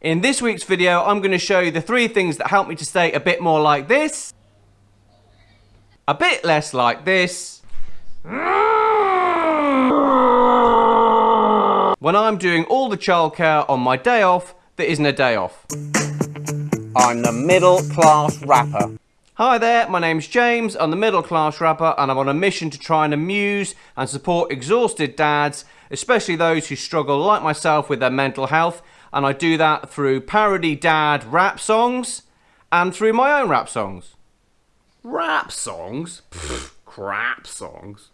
In this week's video, I'm going to show you the three things that help me to stay a bit more like this, a bit less like this, when I'm doing all the childcare on my day off that isn't a day off. I'm the middle class rapper. Hi there, my name's James, I'm the middle class rapper and I'm on a mission to try and amuse and support exhausted dads, especially those who struggle like myself with their mental health and I do that through parody dad rap songs and through my own rap songs. Rap songs? Pfft, crap songs.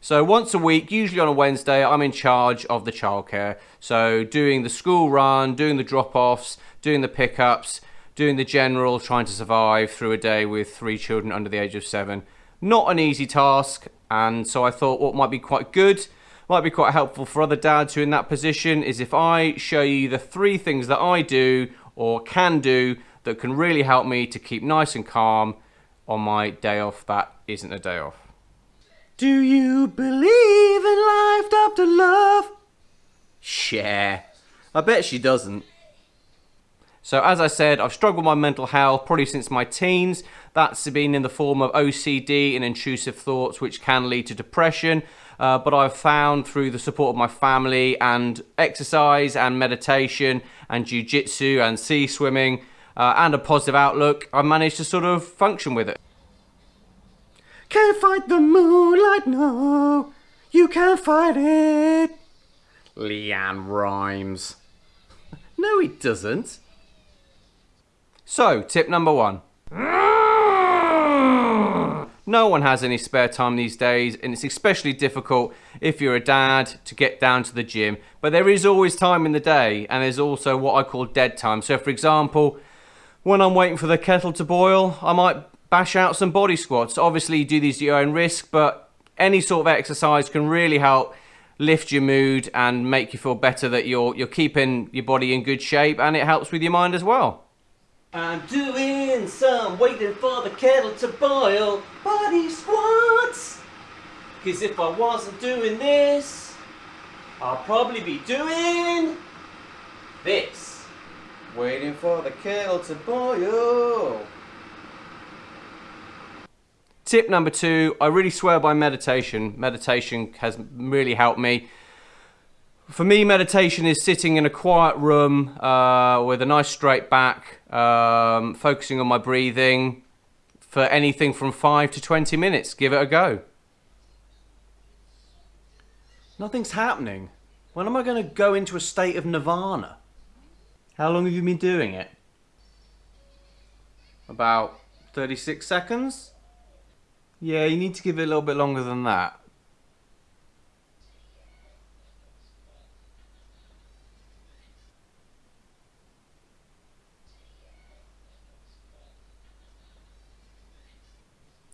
So once a week, usually on a Wednesday, I'm in charge of the childcare. So doing the school run, doing the drop-offs, doing the pickups, doing the general, trying to survive through a day with three children under the age of seven. Not an easy task, and so I thought what might be quite good, might be quite helpful for other dads who are in that position, is if I show you the three things that I do or can do that can really help me to keep nice and calm on my day off that isn't a day off. Do you believe in life after love? Cher. I bet she doesn't. So as I said, I've struggled with my mental health probably since my teens. That's been in the form of OCD and intrusive thoughts, which can lead to depression. Uh, but I've found through the support of my family and exercise and meditation and jiu-jitsu and sea swimming uh, and a positive outlook, I've managed to sort of function with it. Can't fight the moonlight, no. You can't fight it. LeAnn Rimes. no, he doesn't. So, tip number one. No one has any spare time these days, and it's especially difficult if you're a dad to get down to the gym. But there is always time in the day, and there's also what I call dead time. So, for example, when I'm waiting for the kettle to boil, I might bash out some body squats. Obviously, you do these at your own risk, but any sort of exercise can really help lift your mood and make you feel better that you're you're keeping your body in good shape, and it helps with your mind as well. I'm doing some waiting for the kettle to boil body squats. Cause if I wasn't doing this, I'll probably be doing this. Waiting for the kettle to boil. Tip number two, I really swear by meditation. Meditation has really helped me. For me, meditation is sitting in a quiet room uh, with a nice straight back, um, focusing on my breathing for anything from 5 to 20 minutes. Give it a go. Nothing's happening. When am I going to go into a state of nirvana? How long have you been doing it? About 36 seconds? Yeah, you need to give it a little bit longer than that.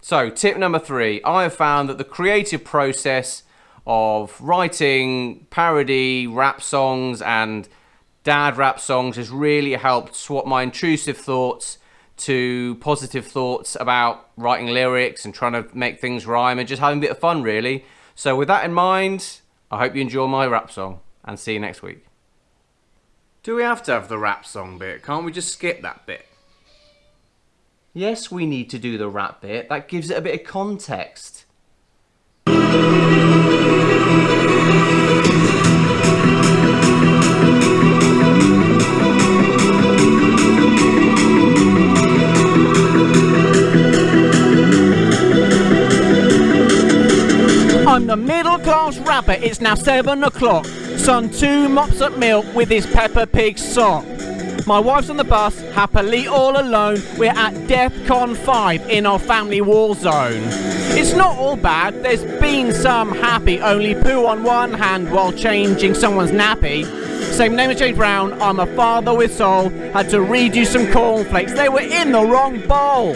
So, tip number three I have found that the creative process of writing parody rap songs and dad rap songs has really helped swap my intrusive thoughts to positive thoughts about writing lyrics and trying to make things rhyme and just having a bit of fun, really. So, with that in mind, I hope you enjoy my rap song and see you next week. Do we have to have the rap song bit? Can't we just skip that bit? Yes, we need to do the rap bit. That gives it a bit of context. I'm the middle class rapper, it's now 7 o'clock. Son 2 mops up milk with his Peppa Pig sock. My wife's on the bus, happily all alone. We're at DEFCON 5 in our family war zone. It's not all bad, there's been some happy, only poo on one hand while changing someone's nappy. Same name as James Brown, I'm a father with soul. Had to redo some cornflakes, they were in the wrong bowl.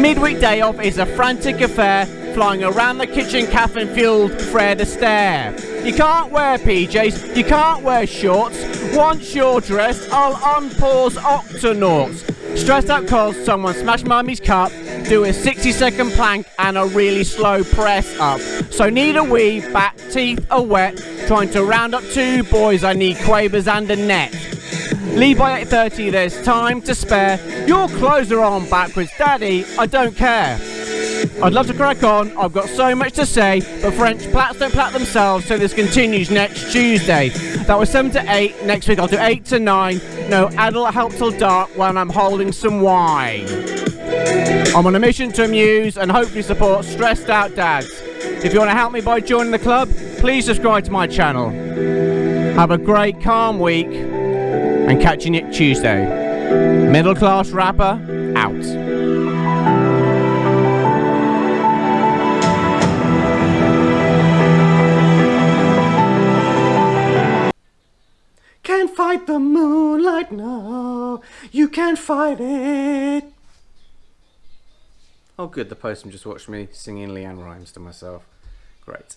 Midweek day off is a frantic affair, flying around the kitchen caffeine fueled Fred Astaire. You can't wear PJs, you can't wear shorts. Once you're dressed, I'll unpause Octonauts. Stressed out cause someone smashed mummy's cup. do a 60 second plank and a really slow press up. So need a wee, back teeth are wet, trying to round up two boys, I need quavers and a net. Leave by 8.30, there's time to spare. Your clothes are on backwards, daddy, I don't care. I'd love to crack on, I've got so much to say, but French plats don't plat themselves, so this continues next Tuesday. That was 7 to 8, next week I'll do 8 to 9. No adult help till dark when I'm holding some wine. I'm on a mission to amuse and hopefully support stressed out dads. If you want to help me by joining the club, please subscribe to my channel. Have a great calm week and catch you next Tuesday. Middle class rapper out. Can't fight the moonlight, no, you can't fight it. Oh, good, the postman just watched me singing LeAnn Rimes to myself. Great.